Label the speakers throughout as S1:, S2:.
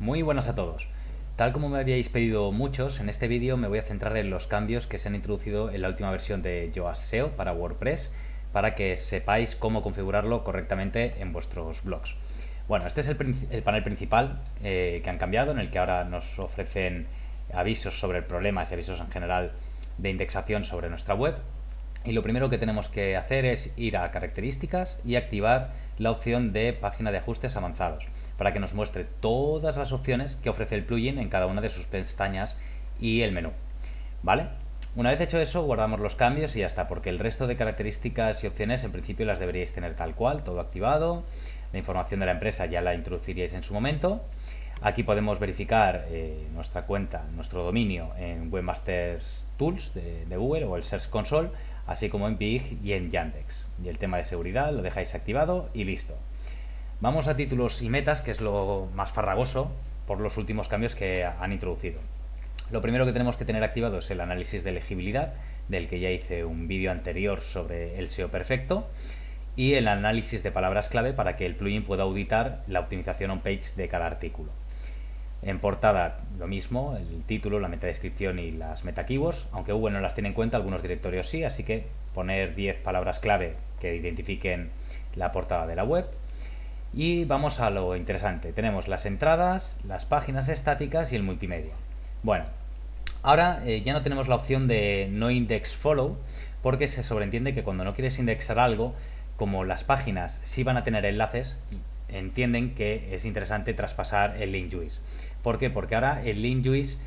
S1: Muy buenas a todos. Tal como me habíais pedido muchos, en este vídeo me voy a centrar en los cambios que se han introducido en la última versión de Yoast SEO para WordPress para que sepáis cómo configurarlo correctamente en vuestros blogs. Bueno, este es el, panel principal eh, que han cambiado, en el que ahora nos ofrecen avisos sobre problemas y avisos en general de indexación sobre nuestra web. Y lo primero que tenemos que hacer es ir a características y activar la opción de página de ajustes avanzados para que nos muestre todas las opciones que ofrece el plugin en cada una de sus pestañas y el menú. ¿Vale? Una vez hecho eso, guardamos los cambios y ya está, porque el resto de características y opciones en principio las deberíais tener tal cual, todo activado. La información de la empresa ya la introduciríais en su momento. Aquí podemos verificar eh, nuestra cuenta, nuestro dominio en Webmasters Tools de, de, Google o el Search Console, así como en Big y en Yandex. Y el tema de seguridad lo dejáis activado y listo. Vamos a títulos y metas, que es lo más farragoso por los últimos cambios que han introducido. Lo primero que tenemos que tener activado es el análisis de elegibilidad, del que ya hice un vídeo anterior sobre el SEO perfecto, y el análisis de palabras clave para que el plugin pueda auditar la optimización on-page de cada artículo. En portada lo mismo, el título, la metadescripción y las meta keywords, aunque Google no las tiene en cuenta, algunos directorios sí, así que poner 10 palabras clave que identifiquen la portada de la web, y vamos a lo interesante. Tenemos las entradas, las páginas estáticas y el multimedia. Bueno, ahora eh, ya no tenemos la opción de no index follow porque se sobreentiende que cuando no quieres indexar algo, como las páginas sí van a tener enlaces, entienden que es interesante traspasar el link juice. ¿Por qué? Porque ahora el link juice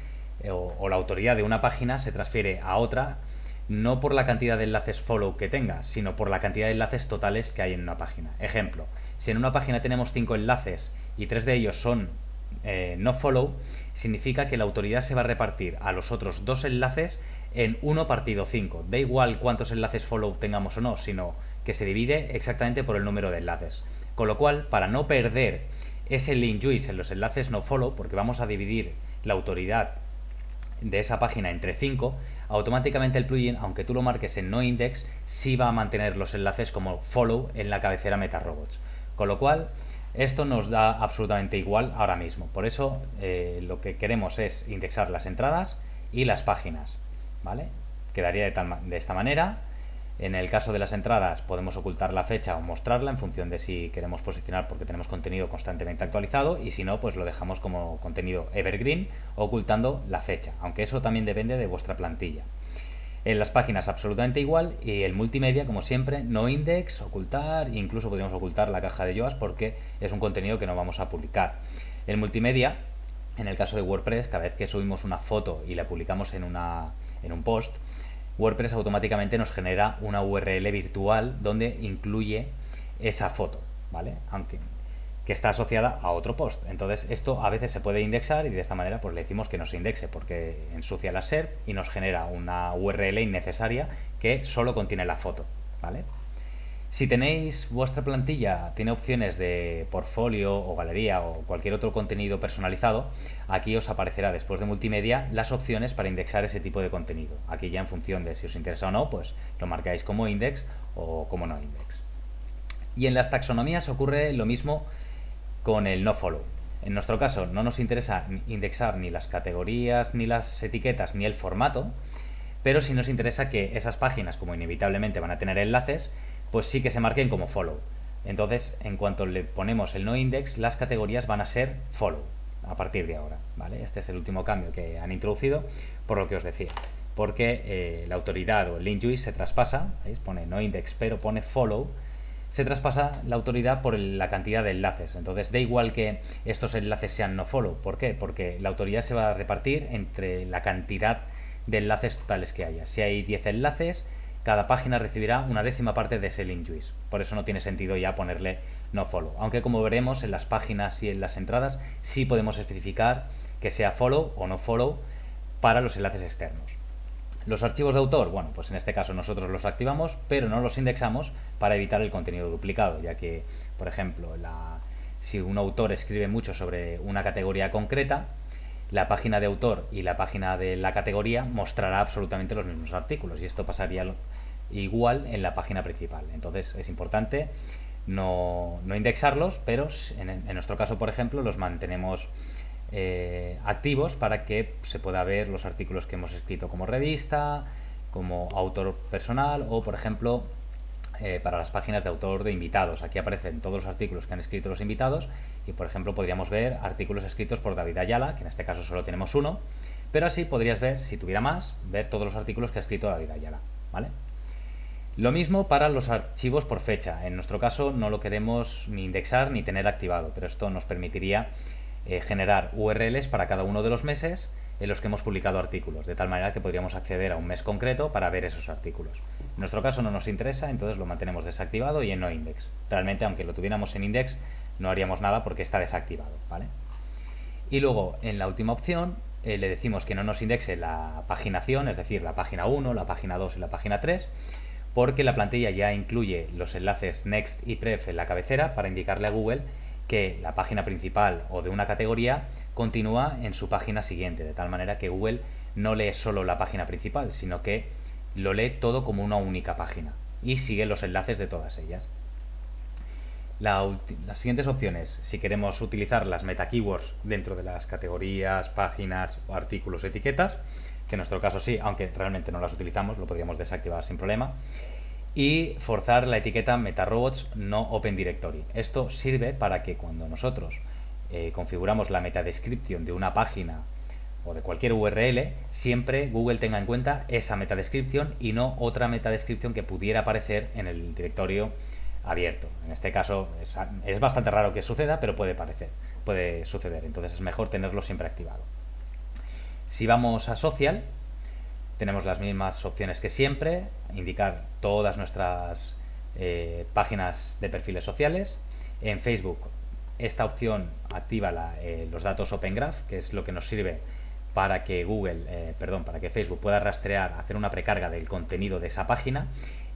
S1: eh, o la autoridad de una página se transfiere a otra no por la cantidad de enlaces follow que tenga, sino por la cantidad de enlaces totales que hay en una página. Ejemplo, si en una página tenemos cinco enlaces y tres de ellos son eh, no follow, significa que la autoridad se va a repartir a los otros dos enlaces en 1 partido 5. Da igual cuántos enlaces follow tengamos o no, sino que se divide exactamente por el número de enlaces. Con lo cual, para no perder ese link juice en los enlaces no follow, porque vamos a dividir la autoridad de esa página entre 5, automáticamente el plugin, aunque tú lo marques en no index, sí va a mantener los enlaces como follow en la cabecera MetaRobots. Con lo cual, esto nos da absolutamente igual ahora mismo. Por eso eh, lo que queremos es indexar las entradas y las páginas. ¿vale? Quedaría de, de esta manera. En el caso de las entradas podemos ocultar la fecha o mostrarla en función de si queremos posicionar porque tenemos contenido constantemente actualizado y si no, pues lo dejamos como contenido evergreen ocultando la fecha, aunque eso también depende de vuestra plantilla. En las páginas absolutamente igual y el multimedia, como siempre, no index, ocultar, incluso podríamos ocultar la caja de Yoast porque es un contenido que no vamos a publicar. El multimedia, en el caso de WordPress, cada vez que subimos una foto y la publicamos en, una, en un post, WordPress automáticamente nos genera una URL virtual donde incluye esa foto, ¿vale? Aunque que está asociada a otro post. Entonces esto a veces se puede indexar y de esta manera pues le decimos que no se indexe porque ensucia la SERP y nos genera una URL innecesaria que solo contiene la foto. ¿vale? Si tenéis vuestra plantilla, tiene opciones de portfolio o galería o cualquier otro contenido personalizado, aquí os aparecerá después de multimedia las opciones para indexar ese tipo de contenido. Aquí ya en función de si os interesa o no, pues lo marcáis como index o como no index. Y en las taxonomías ocurre lo mismo con el no follow. En nuestro caso no nos interesa indexar ni las categorías, ni las etiquetas, ni el formato, pero sí nos interesa que esas páginas, como inevitablemente van a tener enlaces, pues sí que se marquen como follow. Entonces, en cuanto le ponemos el no index, las categorías van a ser follow a partir de ahora. ¿vale? Este es el último cambio que han introducido, por lo que os decía. Porque eh, la autoridad o el link juice se traspasa, ¿veis? pone no index, pero pone follow, se traspasa la autoridad por la cantidad de enlaces. Entonces da igual que estos enlaces sean no follow. ¿Por qué? Porque la autoridad se va a repartir entre la cantidad de enlaces totales que haya. Si hay 10 enlaces, cada página recibirá una décima parte de ese link juice. Por eso no tiene sentido ya ponerle no follow. Aunque como veremos en las páginas y en las entradas, sí podemos especificar que sea follow o no follow para los enlaces externos. Los archivos de autor, bueno, pues en este caso nosotros los activamos, pero no los indexamos para evitar el contenido duplicado, ya que, por ejemplo, si un autor escribe mucho sobre una categoría concreta, la página de autor y la página de la categoría mostrará absolutamente los mismos artículos y esto pasaría igual en la página principal. Entonces es importante no, indexarlos, pero en, nuestro caso, por ejemplo, los mantenemos eh, activos para que se pueda ver los artículos que hemos escrito como revista, como autor personal o, por ejemplo, eh, para las páginas de autor de invitados. Aquí aparecen todos los artículos que han escrito los invitados y, por ejemplo, podríamos ver artículos escritos por David Ayala, que en este caso solo tenemos uno, pero así podrías ver, si tuviera más, ver todos los artículos que ha escrito David Ayala. ¿vale? Lo mismo para los archivos por fecha. En nuestro caso no lo queremos ni indexar ni tener activado, pero esto nos permitiría eh, generar URLs para cada uno de los meses en los que hemos publicado artículos, de tal manera que podríamos acceder a un mes concreto para ver esos artículos. En nuestro caso no nos interesa, entonces lo mantenemos desactivado y en no index. Realmente, aunque lo tuviéramos en index, no haríamos nada porque está desactivado. ¿vale? Y luego, en la última opción, eh, le decimos que no nos indexe la paginación, es decir, la página 1, la página 2 y la página 3, porque la plantilla ya incluye los enlaces next y pref en la cabecera para indicarle a Google que la página principal o de una categoría continúa en su página siguiente, de tal manera que Google no lee solo la página principal, sino que lo lee todo como una única página y sigue los enlaces de todas ellas. las siguientes opciones, si queremos utilizar las meta keywords dentro de las categorías, páginas, artículos, etiquetas, que en nuestro caso sí, aunque realmente no las utilizamos, lo podríamos desactivar sin problema y forzar la etiqueta MetaRobots no Open Directory. Esto sirve para que cuando nosotros eh, configuramos la metadescripción de una página o de cualquier URL, siempre Google tenga en cuenta esa metadescripción y no otra metadescripción que pudiera aparecer en el directorio abierto. En este caso es, bastante raro que suceda, pero puede, parecer, puede suceder. Entonces es mejor tenerlo siempre activado. Si vamos a Social, tenemos las mismas opciones que siempre, indicar todas nuestras eh, páginas de perfiles sociales. En Facebook esta opción activa eh, los datos Open Graph, que es lo que nos sirve para que Google, eh, perdón, para que Facebook pueda rastrear, hacer una precarga del contenido de esa página.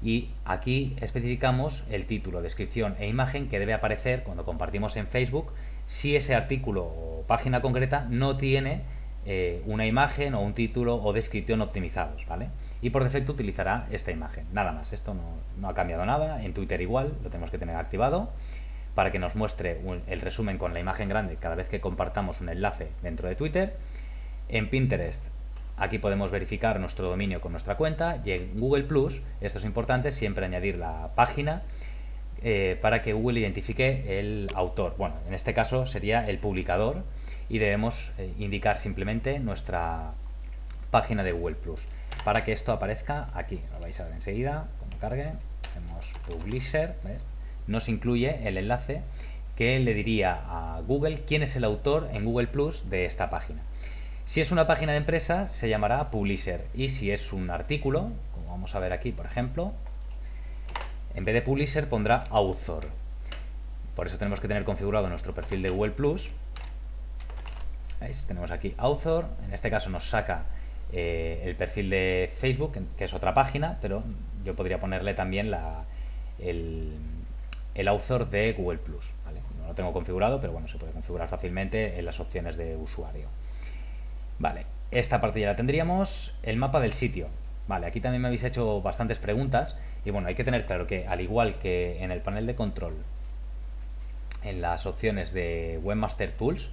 S1: Y aquí especificamos el título, descripción e imagen que debe aparecer cuando compartimos en Facebook. Si ese artículo o página concreta no tiene eh, una imagen o un título o descripción optimizados, ¿vale? Y por defecto utilizará esta imagen, nada más, esto no, ha cambiado nada, en Twitter igual, lo tenemos que tener activado para que nos muestre el resumen con la imagen grande cada vez que compartamos un enlace dentro de Twitter. En Pinterest, aquí podemos verificar nuestro dominio con nuestra cuenta y en Google Plus, esto es importante, siempre añadir la página eh, para que Google identifique el autor. Bueno, en este caso sería el publicador y debemos eh, indicar simplemente nuestra página de Google Plus para que esto aparezca aquí. Lo vais a ver enseguida cuando cargue. Hacemos Publisher, nos incluye el enlace que le diría a Google quién es el autor en Google Plus de esta página. Si es una página de empresa se llamará Publisher y si es un artículo, como vamos a ver aquí por ejemplo, en vez de Publisher pondrá Author. Por eso tenemos que tener configurado nuestro perfil de Google Plus tenemos aquí Author, en este caso nos saca eh, el perfil de Facebook, que es otra página, pero yo podría ponerle también el, author de Google Plus. No lo tengo configurado, pero bueno, se puede configurar fácilmente en las opciones de usuario. Vale, esta parte ya la tendríamos. El mapa del sitio. Vale, aquí también me habéis hecho bastantes preguntas y bueno, hay que tener claro que al igual que en el panel de control, en las opciones de Webmaster Tools,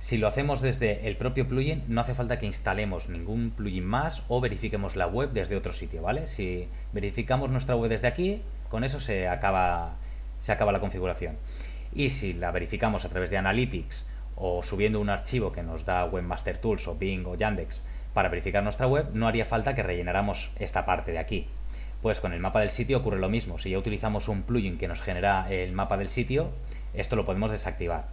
S1: si lo hacemos desde el propio plugin, no hace falta que instalemos ningún plugin más o verifiquemos la web desde otro sitio, ¿vale? Si verificamos nuestra web desde aquí, con eso se acaba, se acaba la configuración. Y si la verificamos a través de Analytics o subiendo un archivo que nos da Webmaster Tools o Bing o Yandex para verificar nuestra web, no haría falta que rellenáramos esta parte de aquí. Pues con el mapa del sitio ocurre lo mismo. Si ya utilizamos un plugin que nos genera el mapa del sitio, esto lo podemos desactivar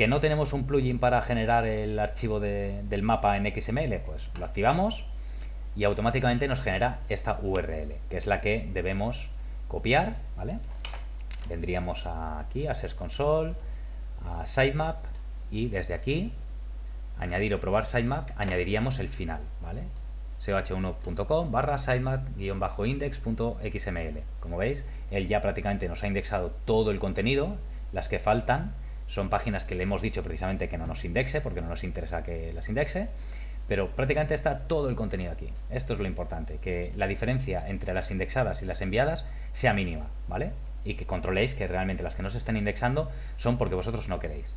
S1: que no tenemos un plugin para generar el archivo del mapa en XML, pues lo activamos y automáticamente nos genera esta URL, que es la que debemos copiar, ¿vale? Vendríamos aquí a Search Console, a Sitemap y desde aquí, añadir o probar Sitemap, añadiríamos el final, ¿vale? coh1.com barra sitemap-index.xml. Como veis, él ya prácticamente nos ha indexado todo el contenido, las que faltan, son páginas que le hemos dicho precisamente que no nos indexe, porque no nos interesa que las indexe, pero prácticamente está todo el contenido aquí. Esto es lo importante, que la diferencia entre las indexadas y las enviadas sea mínima, ¿vale? Y que controléis que realmente las que no se estén indexando son porque vosotros no queréis.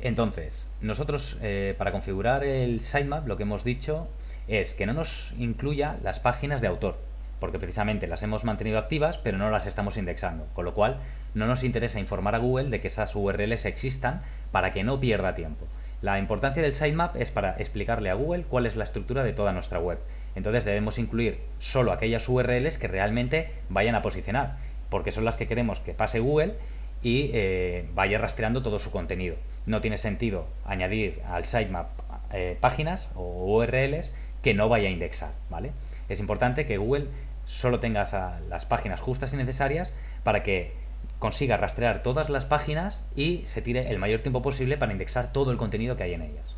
S1: Entonces, nosotros eh, para configurar el sitemap lo que hemos dicho es que no nos incluya las páginas de autor, porque precisamente las hemos mantenido activas pero no las estamos indexando, con lo cual no nos interesa informar a Google de que esas URLs existan para que no pierda tiempo. La importancia del sitemap es para explicarle a Google cuál es la estructura de toda nuestra web. Entonces debemos incluir solo aquellas URLs que realmente vayan a posicionar, porque son las que queremos que pase Google y eh, vaya rastreando todo su contenido. No tiene sentido añadir al sitemap eh, páginas o URLs que no vaya a indexar, ¿vale? Es importante que Google solo tenga las páginas justas y necesarias para que consiga rastrear todas las páginas y se tire el mayor tiempo posible para indexar todo el contenido que hay en ellas.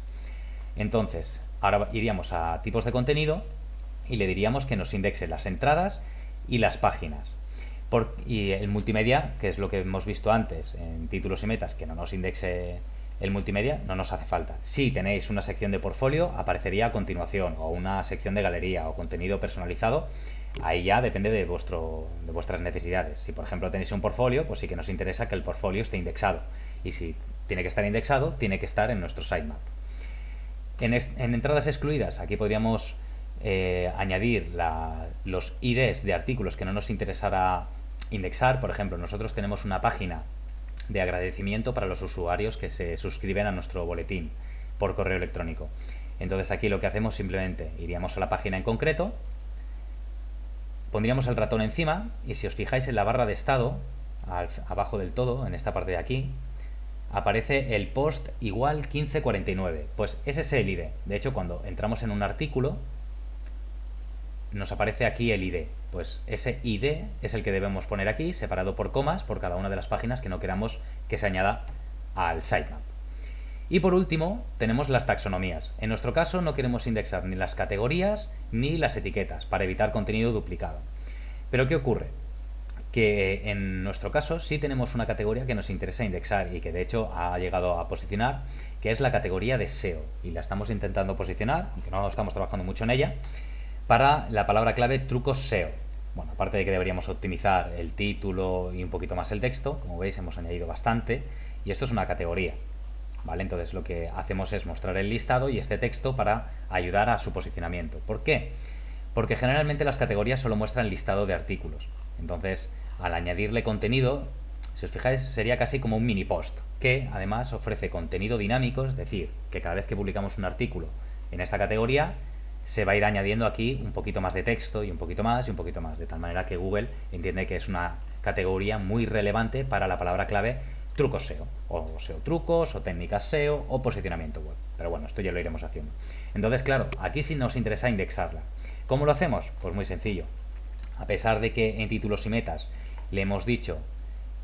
S1: Entonces, ahora iríamos a tipos de contenido y le diríamos que nos indexe las entradas y las páginas. Y el multimedia, que es lo que hemos visto antes en títulos y metas, que no nos indexe el multimedia, no nos hace falta. Si tenéis una sección de portfolio, aparecería a continuación, o una sección de galería o contenido personalizado, ahí ya depende de, vuestro, de vuestras necesidades. Si por ejemplo tenéis un portfolio, pues sí que nos interesa que el portfolio esté indexado. Y si tiene que estar indexado, tiene que estar en nuestro sitemap. En, en entradas excluidas, aquí podríamos eh, añadir los IDs de artículos que no nos interesara indexar. Por ejemplo, nosotros tenemos una página de agradecimiento para los usuarios que se suscriben a nuestro boletín por correo electrónico. Entonces aquí lo que hacemos simplemente iríamos a la página en concreto, pondríamos el ratón encima y si os fijáis en la barra de estado, abajo del todo, en esta parte de aquí, aparece el post igual 1549. Pues ese es el ID. De hecho, cuando entramos en un artículo, nos aparece aquí el ID. Pues ese ID es el que debemos poner aquí, separado por comas, por cada una de las páginas que no queramos que se añada al sitemap. Y por último, tenemos las taxonomías. En nuestro caso no queremos indexar ni las categorías ni las etiquetas para evitar contenido duplicado. Pero ¿qué ocurre? Que en nuestro caso sí tenemos una categoría que nos interesa indexar y que de hecho ha llegado a posicionar, que es la categoría de SEO. Y la estamos intentando posicionar, aunque no estamos trabajando mucho en ella, para la palabra clave trucos SEO. Bueno, aparte de que deberíamos optimizar el título y un poquito más el texto, como veis hemos añadido bastante, y esto es una categoría. ¿Vale? Entonces lo que hacemos es mostrar el listado y este texto para ayudar a su posicionamiento. ¿Por qué? Porque generalmente las categorías solo muestran listado de artículos. Entonces, al añadirle contenido, si os fijáis, sería casi como un mini post, que además ofrece contenido dinámico, es decir, que cada vez que publicamos un artículo en esta categoría, se va a ir añadiendo aquí un poquito más de texto y un poquito más y un poquito más, de tal manera que Google entiende que es una categoría muy relevante para la palabra clave trucos SEO, o SEO trucos, o técnicas SEO, o posicionamiento web. Pero bueno, esto ya lo iremos haciendo. Entonces, claro, aquí sí nos interesa indexarla. ¿Cómo lo hacemos? Pues muy sencillo. A pesar de que en títulos y metas le hemos dicho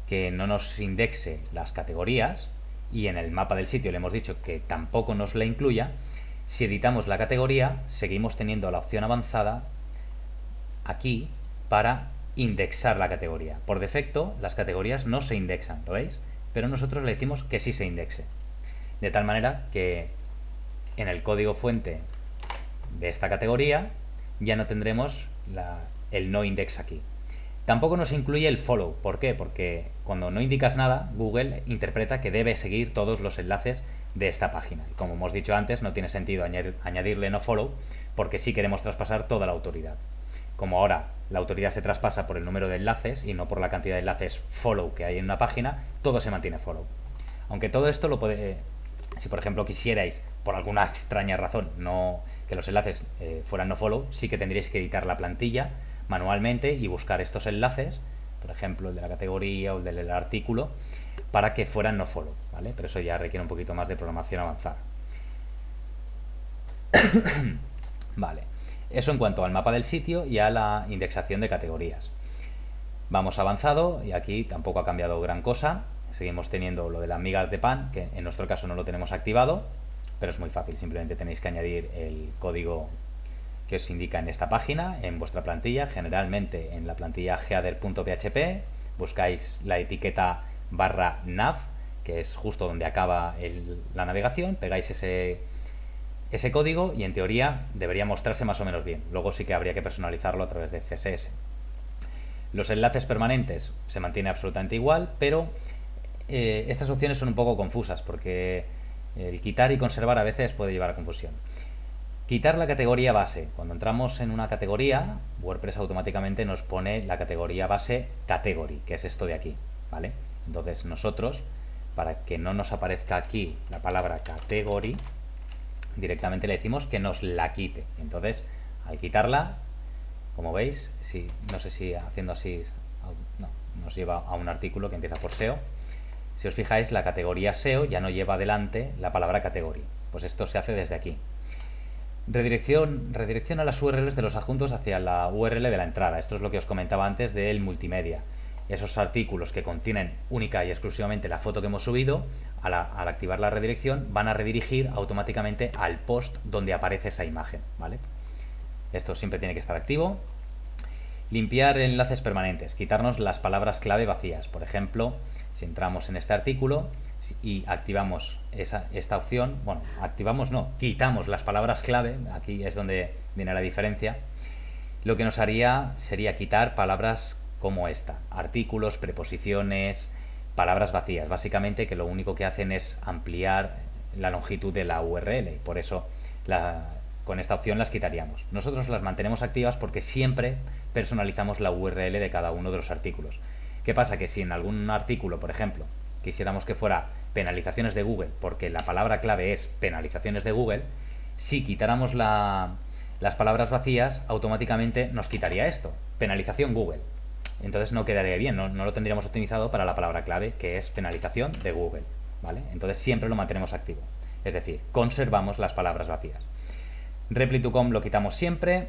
S1: que no nos indexe las categorías, y en el mapa del sitio le hemos dicho que tampoco nos la incluya, si editamos la categoría, seguimos teniendo la opción avanzada aquí para indexar la categoría. Por defecto, las categorías no se indexan, ¿lo veis? pero nosotros le decimos que sí se indexe. De tal manera que en el código fuente de esta categoría ya no tendremos el no index aquí. Tampoco nos incluye el follow. ¿Por qué? Porque cuando no indicas nada, Google interpreta que debe seguir todos los enlaces de esta página. Y como hemos dicho antes, no tiene sentido añadirle no follow porque sí queremos traspasar toda la autoridad. Como ahora la autoridad se traspasa por el número de enlaces y no por la cantidad de enlaces follow que hay en una página, todo se mantiene follow. Aunque todo esto lo puede, si por ejemplo quisierais, por alguna extraña razón, no que los enlaces eh, fueran no follow, sí que tendríais que editar la plantilla manualmente y buscar estos enlaces, por ejemplo el de la categoría o el del artículo, para que fueran no follow, ¿vale? Pero eso ya requiere un poquito más de programación avanzada. vale. Eso en cuanto al mapa del sitio y a la indexación de categorías. Vamos avanzado y aquí tampoco ha cambiado gran cosa. Seguimos teniendo lo de las migas de pan, que en nuestro caso no lo tenemos activado, pero es muy fácil. Simplemente tenéis que añadir el código que os indica en esta página, en vuestra plantilla, generalmente en la plantilla header.php, buscáis la etiqueta barra nav, que es justo donde acaba la navegación, pegáis ese ese código y en teoría debería mostrarse más o menos bien. Luego sí que habría que personalizarlo a través de CSS. Los enlaces permanentes se mantiene absolutamente igual, pero eh, estas opciones son un poco confusas porque El quitar y conservar a veces puede llevar a confusión. Quitar la categoría base. Cuando entramos en una categoría, WordPress automáticamente nos pone la categoría base category, que es esto de aquí, ¿vale? Entonces nosotros, para que no nos aparezca aquí la palabra category, directamente le decimos que nos la quite. Entonces, al quitarla, como veis, si, no sé si haciendo así no, nos lleva a un artículo que empieza por SEO. Si os fijáis, la categoría SEO ya no lleva adelante la palabra category. Pues esto se hace desde aquí. Redirección, redirecciona las URLs de los adjuntos hacia la URL de la entrada. Esto es lo que os comentaba antes del multimedia. Esos artículos que contienen única y exclusivamente la foto que hemos subido, al, activar la redirección, van a redirigir automáticamente al post donde aparece esa imagen. ¿vale? Esto siempre tiene que estar activo. Limpiar enlaces permanentes, quitarnos las palabras clave vacías. Por ejemplo, si entramos en este artículo y activamos esa, esta opción, bueno, activamos no, quitamos las palabras clave, aquí es donde viene la diferencia, lo que nos haría sería quitar palabras como esta, artículos, preposiciones, palabras vacías, básicamente que lo único que hacen es ampliar la longitud de la URL y por eso con esta opción las quitaríamos. Nosotros las mantenemos activas porque siempre personalizamos la URL de cada uno de los artículos. ¿Qué pasa? Que si en algún artículo, por ejemplo, quisiéramos que fuera penalizaciones de Google, porque la palabra clave es penalizaciones de Google, si quitáramos las palabras vacías, automáticamente nos quitaría esto, penalización Google. Entonces no quedaría bien, no, lo tendríamos optimizado para la palabra clave, que es penalización de Google. ¿vale? Entonces siempre lo mantenemos activo. Es decir, conservamos las palabras vacías. Repli2com lo quitamos siempre.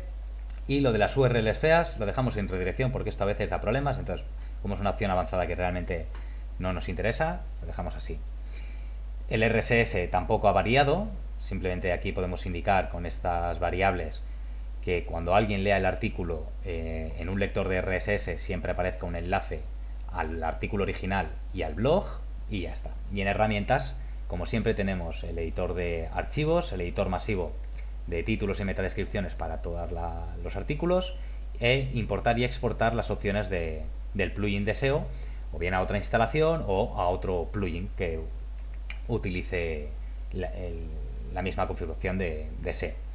S1: Y lo de las URLs feas lo dejamos en redirección porque esto a veces da problemas. Entonces, como es una opción avanzada que realmente no nos interesa, lo dejamos así. El RSS tampoco ha variado, simplemente aquí podemos indicar con estas variables que cuando alguien lea el artículo eh, en un lector de RSS siempre aparezca un enlace al artículo original y al blog y ya está. Y en herramientas, como siempre tenemos el editor de archivos, el editor masivo de títulos y metadescripciones para todos los artículos e importar y exportar las opciones del plugin de SEO o bien a otra instalación o a otro plugin que utilice la, misma configuración de, SEO.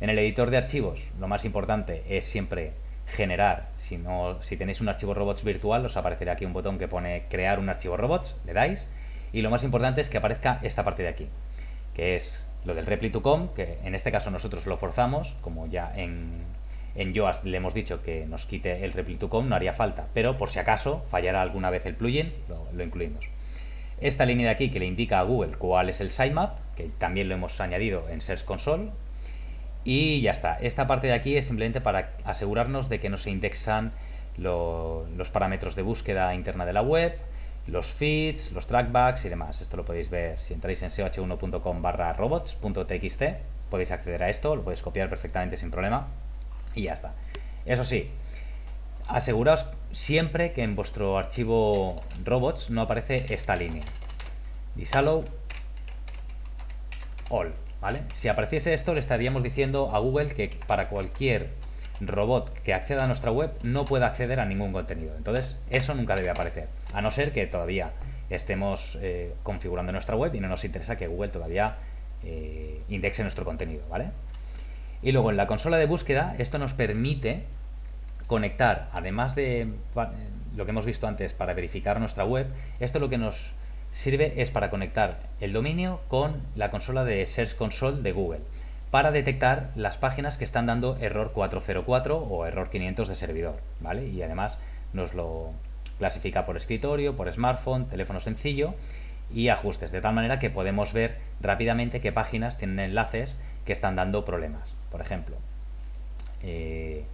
S1: En el editor de archivos, lo más importante es siempre generar, si, no, si tenéis un archivo robots virtual, os aparecerá aquí un botón que pone crear un archivo robots, le dais, y lo más importante es que aparezca esta parte de aquí, que es lo del repli2com, que en este caso nosotros lo forzamos, como ya en, en Yoast le hemos dicho que nos quite el repli2com, no haría falta, pero por si acaso fallará alguna vez el plugin, lo incluimos. Esta línea de aquí que le indica a Google cuál es el sitemap, que también lo hemos añadido en Search Console. Y ya está. Esta parte de aquí es simplemente para asegurarnos de que no se indexan los parámetros de búsqueda interna de la web, los feeds, los trackbacks y demás. Esto lo podéis ver si entráis en seoh1.com barra robots.txt. Podéis acceder a esto, lo podéis copiar perfectamente sin problema. Y ya está. Eso sí, aseguraos siempre que en vuestro archivo robots no aparece esta línea. Disallow all, ¿vale? Si apareciese esto le estaríamos diciendo a Google que para cualquier robot que acceda a nuestra web no puede acceder a ningún contenido. Entonces eso nunca debe aparecer, a no ser que todavía estemos eh, configurando nuestra web y no nos interesa que Google todavía eh, indexe nuestro contenido, ¿vale? Y luego en la consola de búsqueda esto nos permite conectar, además de lo que hemos visto antes para verificar nuestra web, esto lo que nos sirve es para conectar el dominio con la consola de Search Console de Google para detectar las páginas que están dando error 404 o error 500 de servidor, ¿vale? Y además nos lo clasifica por escritorio, por smartphone, teléfono sencillo y ajustes, de tal manera que podemos ver rápidamente qué páginas tienen enlaces que están dando problemas. Por ejemplo, eh,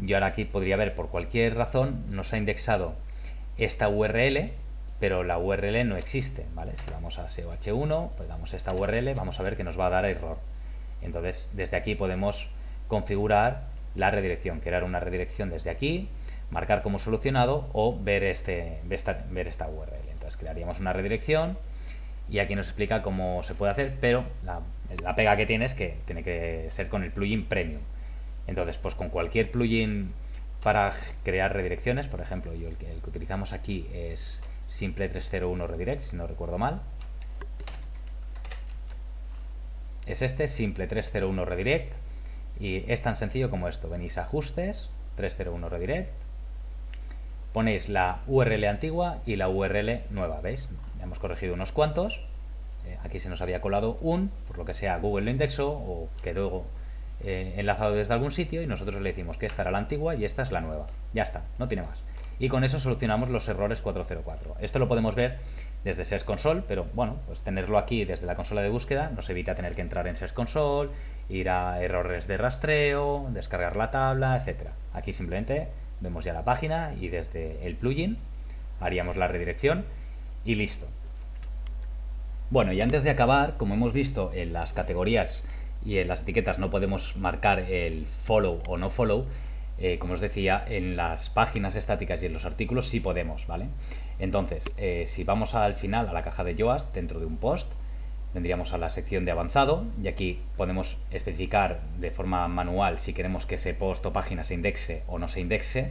S1: yo ahora aquí podría ver por cualquier razón nos ha indexado esta URL pero la URL no existe ¿vale? si vamos a SEOH1 pues damos esta URL vamos a ver que nos va a dar error. Entonces desde aquí podemos configurar la redirección crear una redirección desde aquí marcar como solucionado o ver, este, ver esta URL entonces crearíamos una redirección y aquí nos explica cómo se puede hacer pero la, la pega que tiene es que tiene que ser con el plugin premium. Entonces, pues con cualquier plugin para crear redirecciones, por ejemplo, yo el que, utilizamos aquí es Simple 301 Redirect, si no recuerdo mal. es este, simple 301 redirect, y es tan sencillo como esto. Venís a ajustes, 301 redirect, ponéis la URL antigua y la URL nueva, ¿veis? hemos corregido unos cuantos, eh, aquí se nos había colado un, por lo que sea Google lo indexó o quedó eh, enlazado desde algún sitio y nosotros le decimos que esta era la antigua y esta es la nueva. Ya está, no tiene más. Y con eso solucionamos los errores 404. Esto lo podemos ver desde Search Console, pero bueno, pues tenerlo aquí desde la consola de búsqueda nos evita tener que entrar en Search Console, ir a errores de rastreo, descargar la tabla, etcétera. Aquí simplemente vemos ya la página y desde el plugin haríamos la redirección y listo. Bueno, y antes de acabar, como hemos visto en las categorías y en las etiquetas no podemos marcar el follow o no follow, eh, como os decía, en las páginas estáticas y en los artículos sí podemos, ¿vale? Entonces, eh, si vamos al final, a la caja de Yoast, dentro de un post, tendríamos a la sección de avanzado y aquí podemos especificar de forma manual si queremos que ese post o página se indexe o no se indexe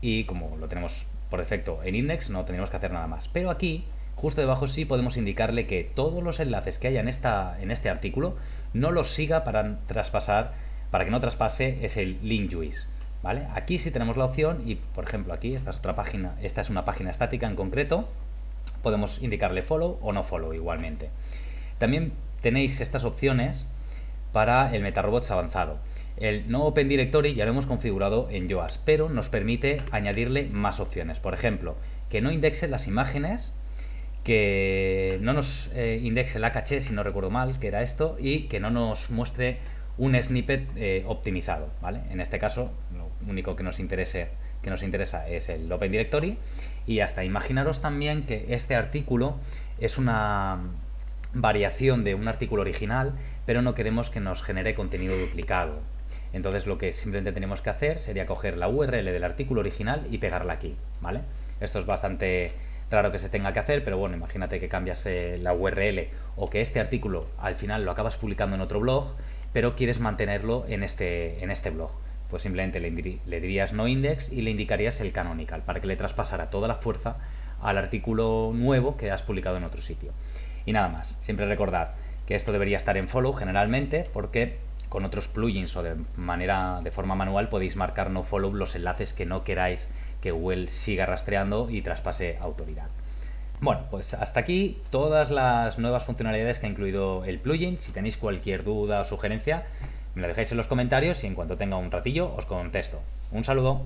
S1: y como lo tenemos por defecto en index no tendríamos que hacer nada más. Pero aquí Justo debajo sí podemos indicarle que todos los enlaces que haya en, esta, en este artículo no los siga para traspasar, para que no traspase ese link juice. Aquí sí tenemos la opción y por ejemplo aquí esta es otra página, esta es una página estática en concreto, podemos indicarle follow o no follow igualmente. También tenéis estas opciones para el MetaRobots avanzado. El no Open Directory ya lo hemos configurado en Yoast, pero nos permite añadirle más opciones. Por ejemplo, que no indexe las imágenes que no nos eh, indexe la caché, si no recuerdo mal, que era esto, y que no nos muestre un snippet eh, optimizado, ¿vale? En este caso, único que nos, interesa es el Open Directory, y hasta imaginaros también que este artículo es una variación de un artículo original, pero no queremos que nos genere contenido duplicado. Entonces lo que simplemente tenemos que hacer sería coger la URL del artículo original y pegarla aquí, ¿vale? Esto es bastante Claro que se tenga que hacer, pero bueno, imagínate que cambias eh, la URL o que este artículo al final lo acabas publicando en otro blog, pero quieres mantenerlo en este, en este blog. Pues simplemente le, dirías no index y le indicarías el canonical para que le traspasara toda la fuerza al artículo nuevo que has publicado en otro sitio. Y nada más, siempre recordad que esto debería estar en follow generalmente porque con otros plugins o de manera de forma manual podéis marcar no follow los enlaces que no queráis que Google siga rastreando y traspase autoridad. Bueno, pues hasta aquí todas las nuevas funcionalidades que ha incluido el plugin. Si tenéis cualquier duda o sugerencia, me lo dejáis en los comentarios y en cuanto tenga un ratillo os contesto. Un saludo.